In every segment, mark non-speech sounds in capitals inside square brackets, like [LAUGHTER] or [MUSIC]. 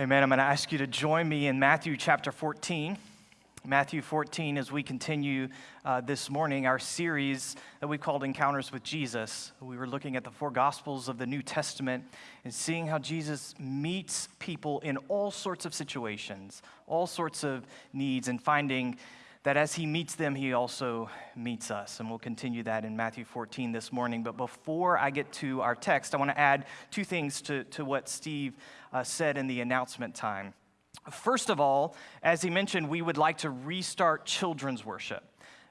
Amen. I'm going to ask you to join me in Matthew chapter 14. Matthew 14, as we continue uh, this morning our series that we called Encounters with Jesus. We were looking at the four Gospels of the New Testament and seeing how Jesus meets people in all sorts of situations, all sorts of needs, and finding that as he meets them, he also meets us. And we'll continue that in Matthew 14 this morning. But before I get to our text, I want to add two things to, to what Steve uh, said in the announcement time. First of all, as he mentioned, we would like to restart children's worship.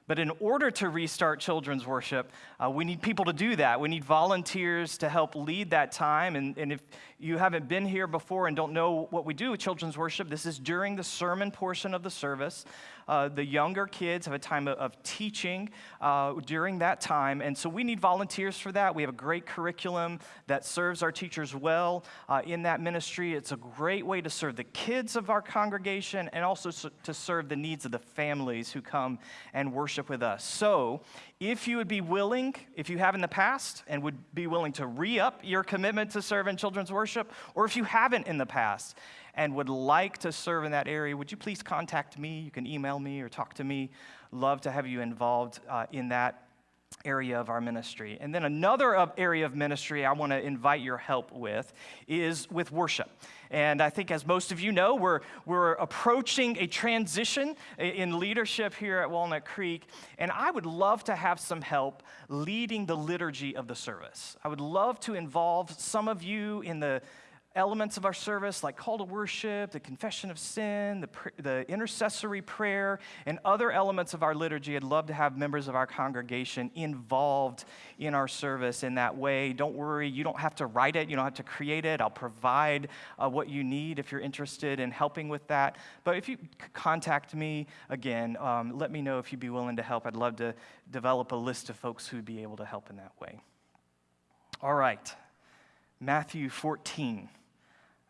But in order to restart children's worship, uh, we need people to do that. We need volunteers to help lead that time. And, and if you haven't been here before and don't know what we do with children's worship, this is during the sermon portion of the service. Uh, the younger kids have a time of, of teaching uh, during that time. And so we need volunteers for that. We have a great curriculum that serves our teachers well uh, in that ministry. It's a great way to serve the kids of our congregation and also to serve the needs of the families who come and worship with us. So if you would be willing, if you have in the past, and would be willing to re up your commitment to serve in children's worship, or if you haven't in the past and would like to serve in that area, would you please contact me? You can email me or talk to me. Love to have you involved uh, in that area of our ministry. And then another area of ministry I want to invite your help with is with worship. And I think, as most of you know, we're, we're approaching a transition in leadership here at Walnut Creek. And I would love to have some help leading the liturgy of the service. I would love to involve some of you in the elements of our service like call to worship, the confession of sin, the, the intercessory prayer, and other elements of our liturgy. I'd love to have members of our congregation involved in our service in that way. Don't worry, you don't have to write it, you don't have to create it. I'll provide uh, what you need if you're interested in helping with that. But if you contact me again, um, let me know if you'd be willing to help. I'd love to develop a list of folks who'd be able to help in that way. All right, Matthew 14.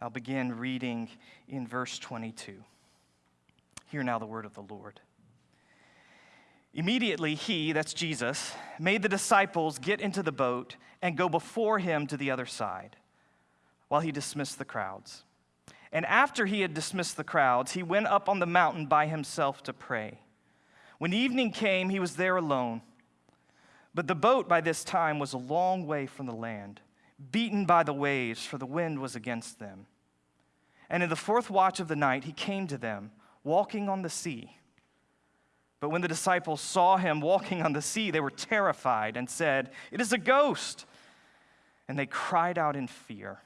I'll begin reading in verse 22. Hear now the word of the Lord. Immediately, he, that's Jesus, made the disciples get into the boat and go before him to the other side while he dismissed the crowds. And after he had dismissed the crowds, he went up on the mountain by himself to pray. When evening came, he was there alone. But the boat by this time was a long way from the land, beaten by the waves, for the wind was against them. And in the fourth watch of the night, he came to them, walking on the sea. But when the disciples saw him walking on the sea, they were terrified and said, It is a ghost. And they cried out in fear.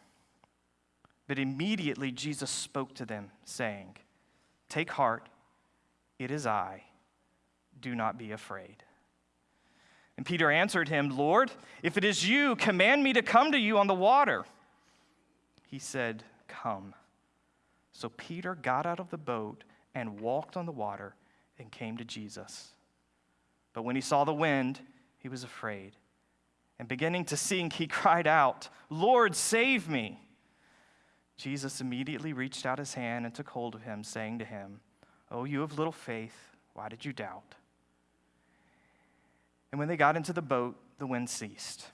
But immediately Jesus spoke to them, saying, Take heart, it is I. Do not be afraid. And Peter answered him, Lord, if it is you, command me to come to you on the water. He said, Come. So Peter got out of the boat and walked on the water and came to Jesus. But when he saw the wind, he was afraid. And beginning to sink, he [LAUGHS] cried out, Lord, save me. Jesus immediately reached out his hand and took hold of him, saying to him, Oh, you of little faith, why did you doubt? And when they got into the boat, the wind ceased.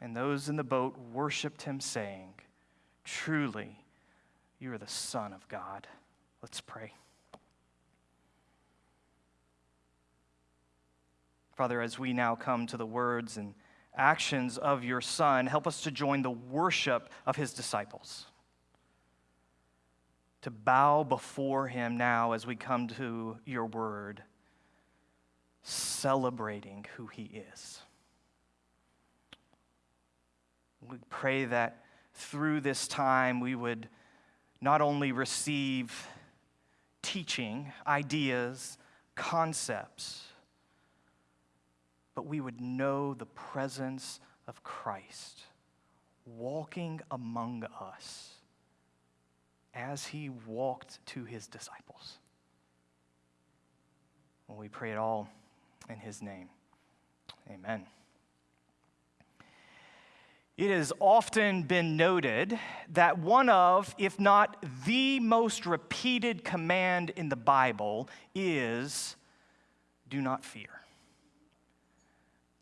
And those in the boat worshiped him, saying, Truly, you are the Son of God. Let's pray. Father, as we now come to the words and actions of your Son, help us to join the worship of his disciples. To bow before him now as we come to your word, celebrating who he is. We pray that through this time we would not only receive teaching, ideas, concepts, but we would know the presence of Christ walking among us as he walked to his disciples. And we pray it all in his name. Amen. It has often been noted that one of, if not the most repeated command in the Bible is do not fear.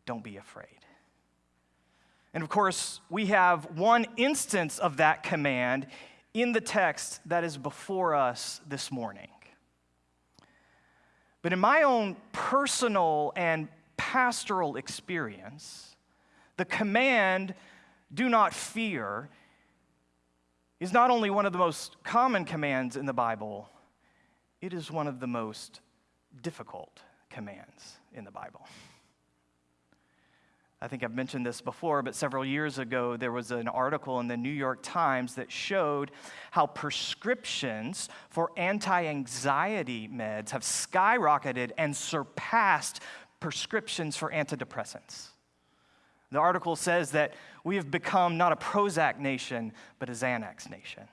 Don't be afraid. And of course, we have one instance of that command in the text that is before us this morning. But in my own personal and pastoral experience, the command, do not fear, is not only one of the most common commands in the Bible, it is one of the most difficult commands in the Bible. I think I've mentioned this before, but several years ago, there was an article in the New York Times that showed how prescriptions for anti anxiety meds have skyrocketed and surpassed prescriptions for antidepressants. The article says that we have become not a Prozac nation, but a Xanax nation.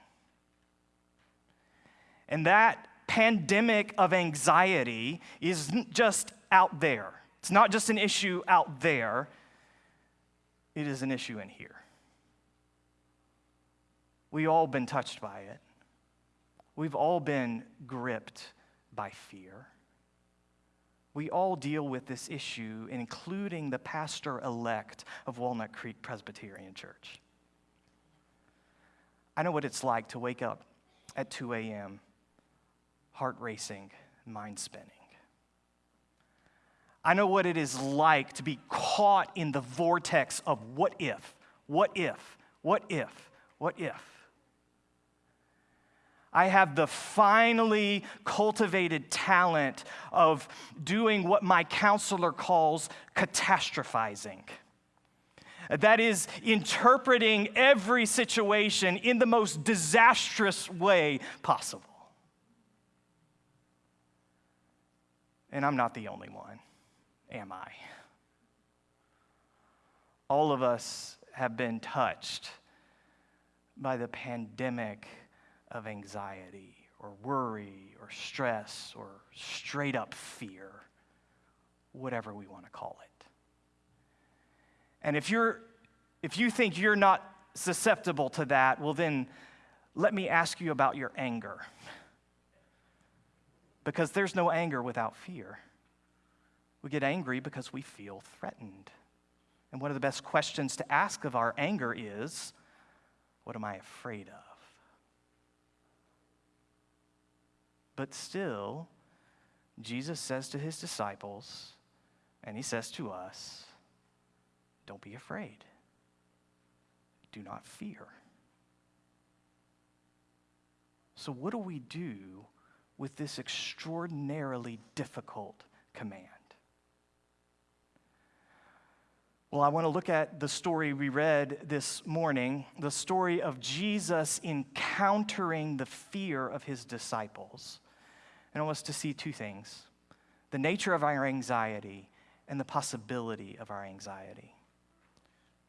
And that pandemic of anxiety isn't just out there. It's not just an issue out there, it is an issue in here. We all been touched by it. We've all been gripped by fear. We all deal with this issue, including the pastor elect of Walnut Creek Presbyterian Church. I know what it's like to wake up at 2 a.m., heart racing, mind spinning. I know what it is like to be caught in the vortex of what if, what if, what if, what if. I have the finely cultivated talent of doing what my counselor calls catastrophizing. That is, interpreting every situation in the most disastrous way possible. And I'm not the only one am I? All of us have been touched by the pandemic of anxiety or worry or stress or straight up fear, whatever we want to call it. And if you're if you think you're not susceptible to that, well then let me ask you about your anger. Because there's no anger without fear. We get angry because we feel threatened. And one of the best questions to ask of our anger is what am I afraid of? But still, Jesus says to his disciples, and he says to us, don't be afraid. Do not fear. So, what do we do with this extraordinarily difficult command? Well, I want to look at the story we read this morning, the story of Jesus encountering the fear of his disciples. And I want us to see two things the nature of our anxiety and the possibility of our anxiety.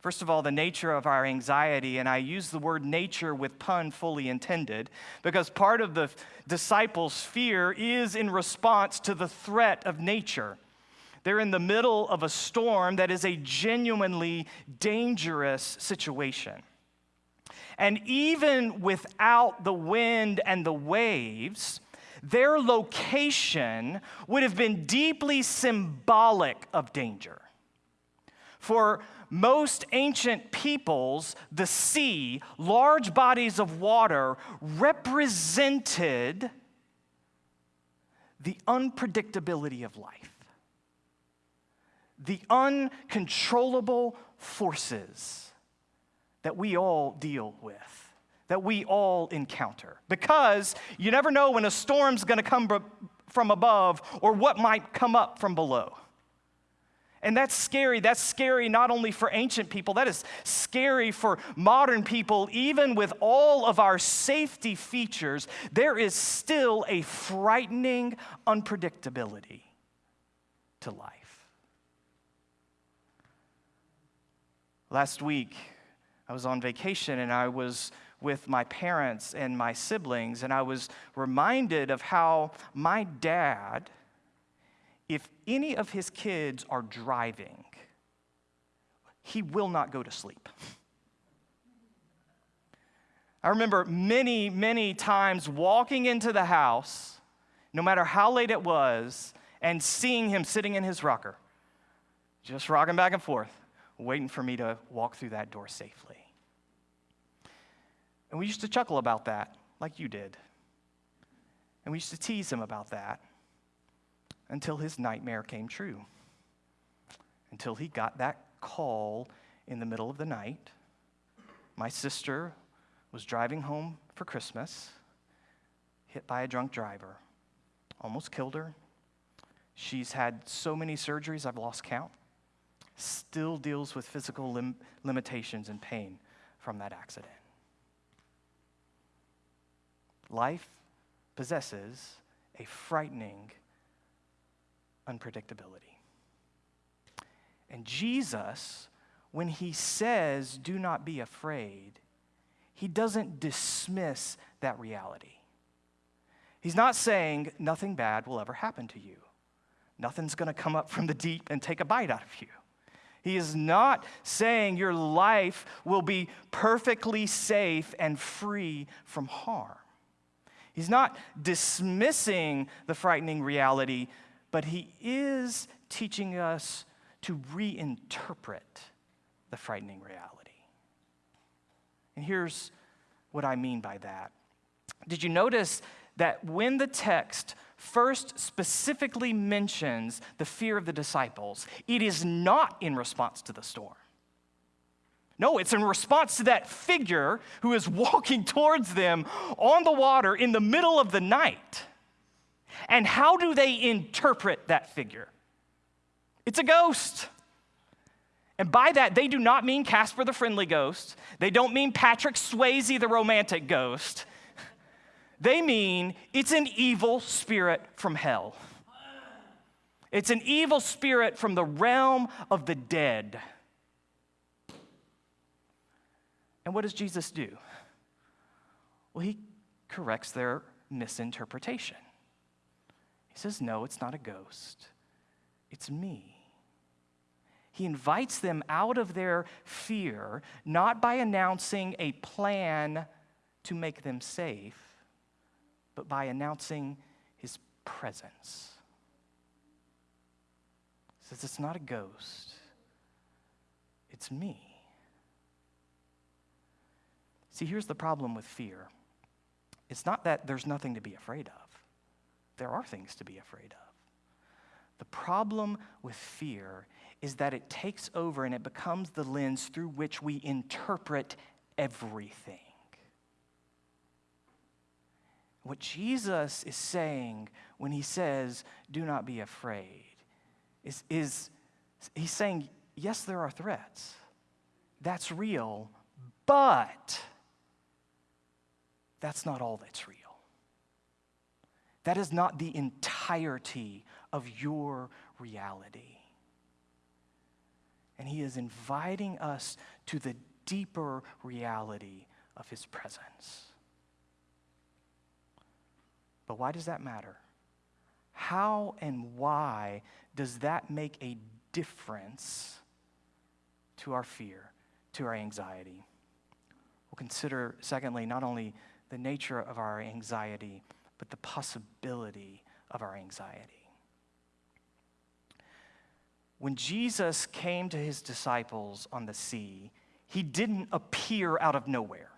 First of all, the nature of our anxiety, and I use the word nature with pun fully intended, because part of the disciples' fear is in response to the threat of nature. They're in the middle of a storm that is a genuinely dangerous situation. And even without the wind and the waves, their location would have been deeply symbolic of danger. For most ancient peoples, the sea, large bodies of water, represented the unpredictability of life the uncontrollable forces that we all deal with, that we all encounter. Because you never know when a storm's gonna come from above or what might come up from below. And that's scary. That's scary not only for ancient people, that is scary for modern people. Even with all of our safety features, there is still a frightening unpredictability to life. Last week, I was on vacation and I was with my parents and my siblings, and I was reminded of how my dad, if any of his kids are driving, he will not go to sleep. I remember many, many times walking into the house, no matter how late it was, and seeing him sitting in his rocker, just rocking back and forth waiting for me to walk through that door safely. And we used to chuckle about that, like you did. And we used to tease him about that until his nightmare came true. Until he got that call in the middle of the night. My sister was driving home for Christmas, hit by a drunk driver, almost killed her. She's had so many surgeries, I've lost count. Still deals with physical lim- limitations and pain from that accident. Life possesses a frightening unpredictability. And Jesus, when he says, do not be afraid, he doesn't dismiss that reality. He's not saying nothing bad will ever happen to you. Nothing's going to come up from the deep and take a bite out of you. He is not saying your life will be perfectly safe and free from harm. He's not dismissing the frightening reality, but he is teaching us to reinterpret the frightening reality. And here's what I mean by that. Did you notice that when the text first specifically mentions the fear of the disciples, it is not in response to the storm. No, it's in response to that figure who is walking towards them on the water in the middle of the night. And how do they interpret that figure? It's a ghost. And by that, they do not mean Casper the friendly ghost. They don't mean Patrick Swayze the romantic ghost. They mean it's an evil spirit from hell. It's an evil spirit from the realm of the dead. And what does Jesus do? Well, he corrects their misinterpretation. He says, No, it's not a ghost, it's me. He invites them out of their fear, not by announcing a plan to make them safe, but by announcing his presence. He says, It's not a ghost, it's me. See, here's the problem with fear it's not that there's nothing to be afraid of, there are things to be afraid of. The problem with fear is that it takes over and it becomes the lens through which we interpret everything. What Jesus is saying when he says, Do not be afraid, is, is he's saying, Yes, there are threats. That's real, but that's not all that's real. That is not the entirety of your reality. And he is inviting us to the deeper reality of his presence. But why does that matter? How and why does that make a difference to our fear, to our anxiety? We'll consider, secondly, not only the nature of our anxiety, but the possibility of our anxiety. When Jesus came to his disciples on the sea, he didn't appear out of nowhere.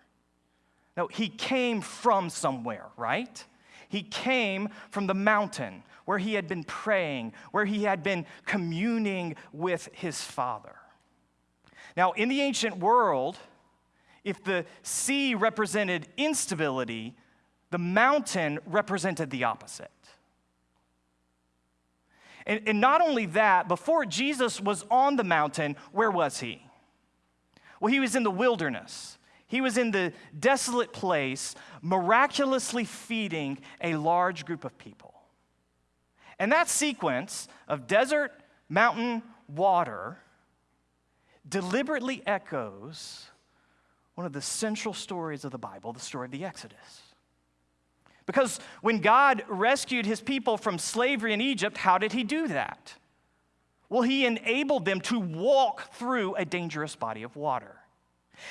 No, he came from somewhere, right? He came from the mountain where he had been praying, where he had been communing with his Father. Now, in the ancient world, if the sea represented instability, the mountain represented the opposite. And, and, not only that, before Jesus was on the mountain, where was he? Well, he was in the wilderness. He was in the desolate place, miraculously feeding a large group of people. And that sequence of desert, mountain, water deliberately echoes one of the central stories of the Bible, the story of the Exodus. Because when God rescued his people from slavery in Egypt, how did he do that? Well, he enabled them to walk through a dangerous body of water.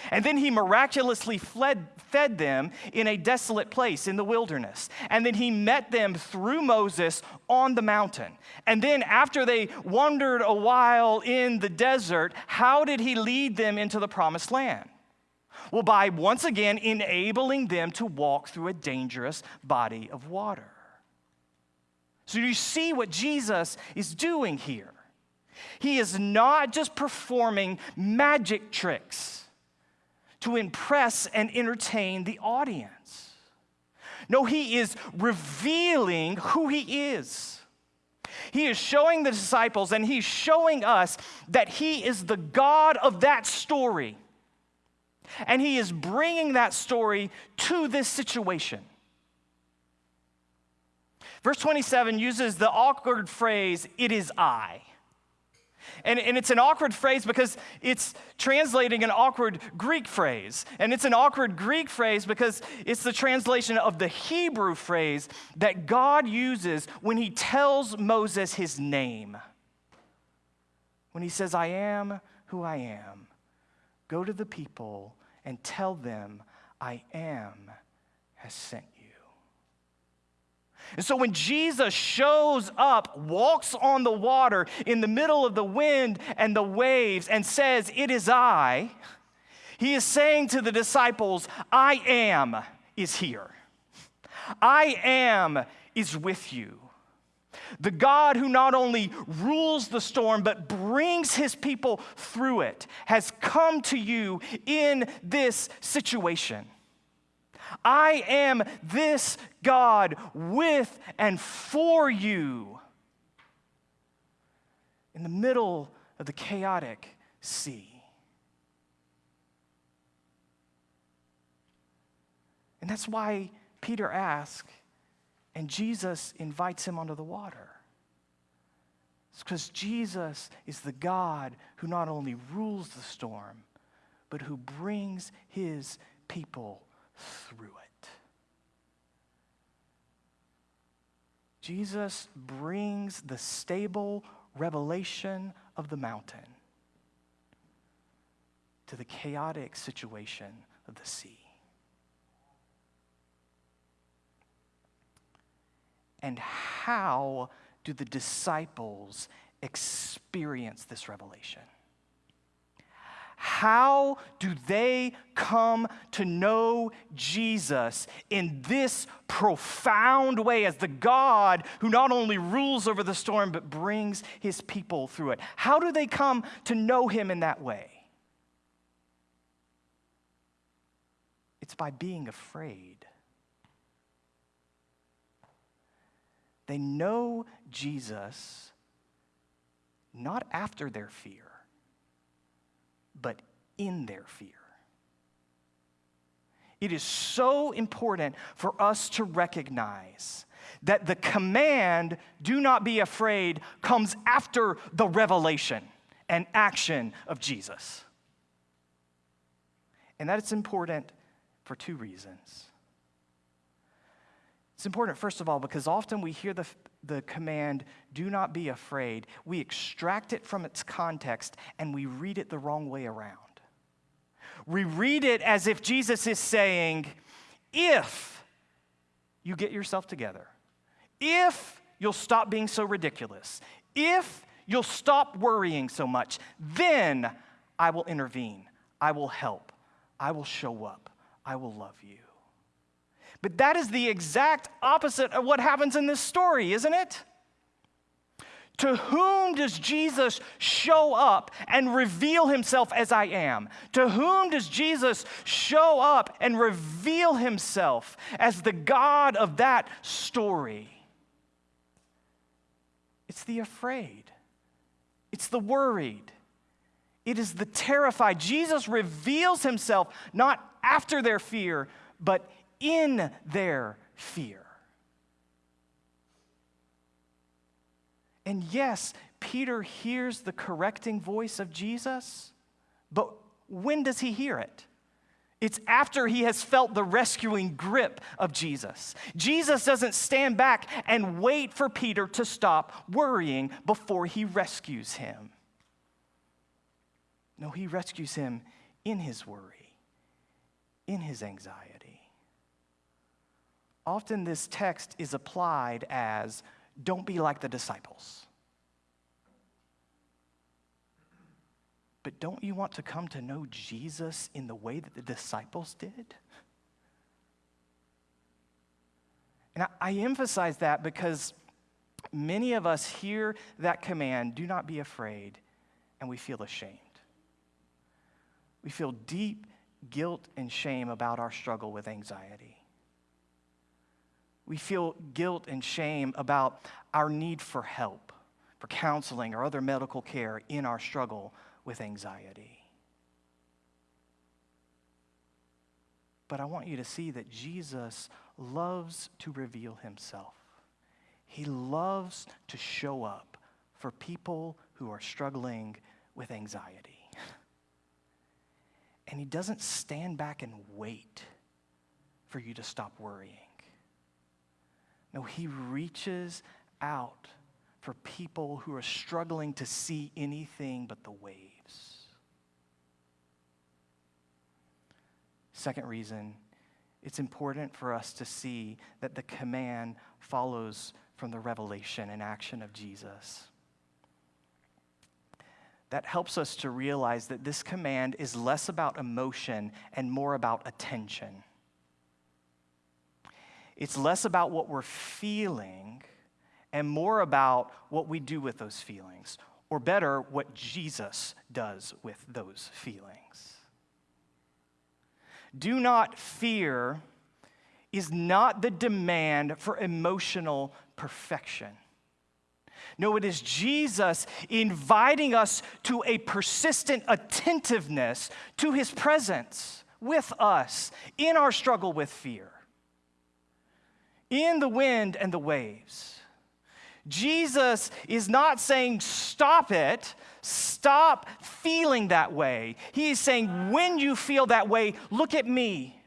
And then he miraculously fled, fed them in a desolate place in the wilderness. And then he met them through Moses on the mountain. And then, after they wandered a while in the desert, how did he lead them into the promised land? Well, by once again enabling them to walk through a dangerous body of water. So you see what Jesus is doing here. He is not just performing magic tricks to impress and entertain the audience. No, he is revealing who he is. He is showing the disciples and he's showing us that he is the God of that story. And he is bringing that story to this situation. Verse 27 uses the awkward phrase, it is I. And, and it's an awkward phrase because it's translating an awkward Greek phrase. And it's an awkward Greek phrase because it's the translation of the Hebrew phrase that God uses when he tells Moses his name. When he says, I am who I am, go to the people and tell them, I am has sent you. And so when Jesus shows up, walks on the water in the middle of the wind and the waves, and says, It is I, he is saying to the disciples, I am is here. I am is with you. The God who not only rules the storm, but brings his people through it, has come to you in this situation. I am this God with and for you in the middle of the chaotic sea. And that's why Peter asks, and Jesus invites him onto the water. It's because Jesus is the God who not only rules the storm, but who brings his people through it. Jesus brings the stable revelation of the mountain to the chaotic situation of the sea. And how do the disciples experience this revelation? How do they come to know Jesus in this profound way as the God who not only rules over the storm but brings his people through it? How do they come to know him in that way? It's by being afraid. They know Jesus not after their fear but in their fear. It is so important for us to recognize that the command, do not be afraid, comes after the revelation and action of Jesus. And that it's important for two reasons. It's important, first of all, because often we hear the, the command, do not be afraid. We extract it from its context and we read it the wrong way around. We read it as if Jesus is saying, if you get yourself together, if you'll stop being so ridiculous, if you'll stop worrying so much, then I will intervene, I will help, I will show up, I will love you. But that is the exact opposite of what happens in this story, isn't it? To whom does Jesus show up and reveal himself as I am? To whom does Jesus show up and reveal himself as the God of that story? It's the afraid, it's the worried, it is the terrified. Jesus reveals himself not after their fear, but in their fear. And yes, Peter hears the correcting voice of Jesus, but when does he hear it? It's after he has felt the rescuing grip of Jesus. Jesus doesn't stand back and wait for Peter to stop worrying before he rescues him. No, he rescues him in his worry, in his anxiety often this text is applied as don't be like the disciples. But don't you want to come to know Jesus in the way that the disciples did? And I, I emphasize that because many of us hear that command do not be afraid, and we feel ashamed. We feel deep guilt and shame about our struggle with anxiety. We feel guilt and shame about our need for help, for counseling or other medical care in our struggle with anxiety. But I want you to see that Jesus loves to reveal himself. He loves to show up for people who are struggling with anxiety. [LAUGHS] And he doesn't stand back and wait for you to stop worrying. No, he reaches out for people who are struggling to see anything but the waves. Second reason, it's important for us to see that the command follows from the revelation and action of Jesus. That helps us to realize that this command is less about emotion and more about attention. It's less about what we're feeling and more about what we do with those feelings, or better, what Jesus does with those feelings. Do not fear is not the demand for emotional perfection. No, it is Jesus inviting us to a persistent attentiveness to his presence with us in our struggle with fear, in the wind and the waves. Jesus is not saying, stop it, stop feeling that way. He is saying, when you feel that way, look at me.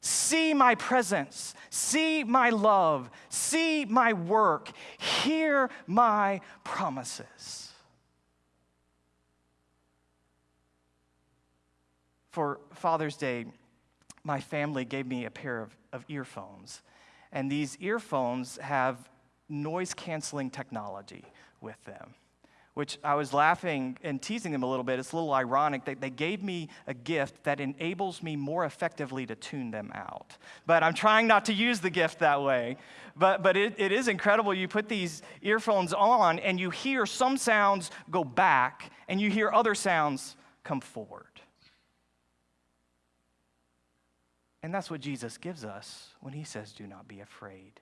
See my presence, see my love, see my work, hear my promises. For Father's Day, my family gave me a pair of, of earphones. And these earphones have noise canceling technology with them, which I was laughing and teasing them a little bit. It's a little ironic that they gave me a gift that enables me more effectively to tune them out. But I'm trying not to use the gift that way. But, but it, it is incredible. You put these earphones on and you hear some sounds go back and you hear other sounds come forward. And that's what Jesus gives us when he says, Do not be afraid.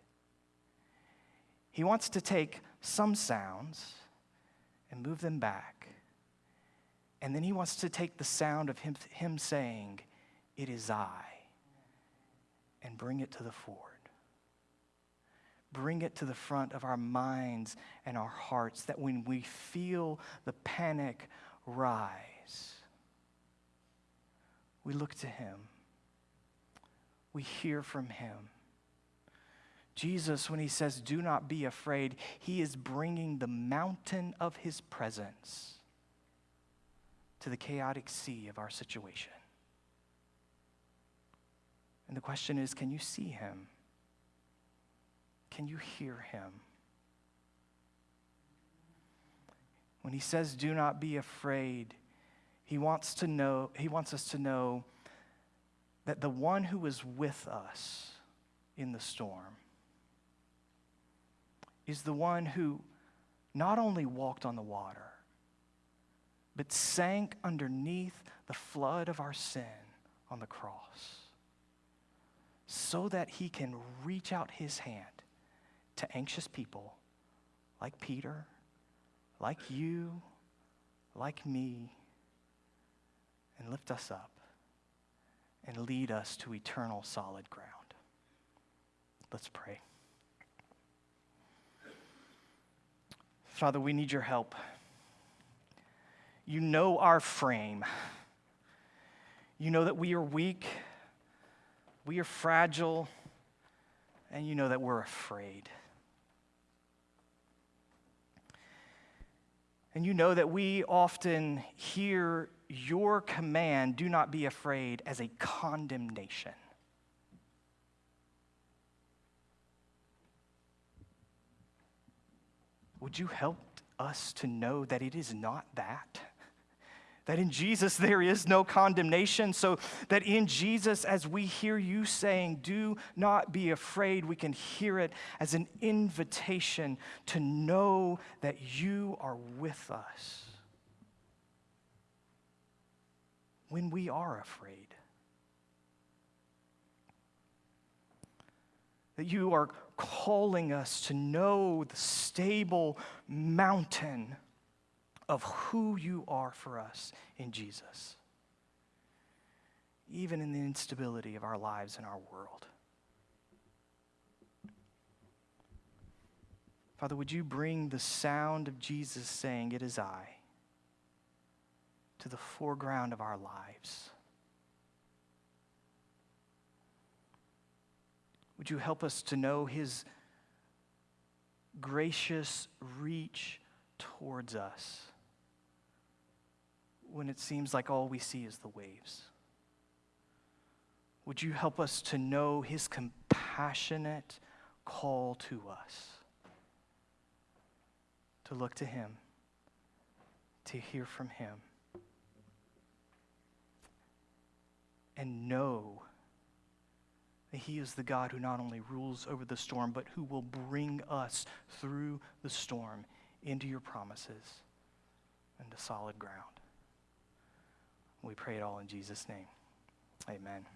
He wants to take some sounds and move them back. And then he wants to take the sound of him, him saying, It is I, and bring it to the fore. Bring it to the front of our minds and our hearts that when we feel the panic rise, we look to him, we hear from him Jesus, when he says, Do not be afraid, he is bringing the mountain of his presence to the chaotic sea of our situation. And the question is can you see him? Can you hear him? When he says, Do not be afraid, he wants to know, he wants us to know that the one who is with us in the storm is the one who not only walked on the water, but sank underneath the flood of our sin on the cross so that he can reach out his hand to anxious people like Peter, like you, like me, and lift us up and lead us to eternal solid ground. Let's pray. Father, we need your help. You know our frame. You know that we are weak, we are fragile, and you know that we're afraid. And you know that we often hear your command, do not be afraid, as a condemnation. Would you help us to know that it is not that? that in Jesus there is no condemnation, so that in Jesus, as we hear you saying, Do not be afraid, we can hear it as an invitation to know that you are with us when we are afraid. That you are calling us to know the stable mountain of who you are for us in Jesus, even in the instability of our lives and our world. Father, would you bring the sound of Jesus saying, It is I, to the foreground of our lives? Would you help us to know his gracious reach towards us when it seems like all we see is the waves? Would you help us to know his compassionate call to us? To look to him, to hear from him, and know that He is the God who not only rules over the storm, but who will bring us through the storm into your promises and to solid ground. We pray it all in Jesus' name. Amen.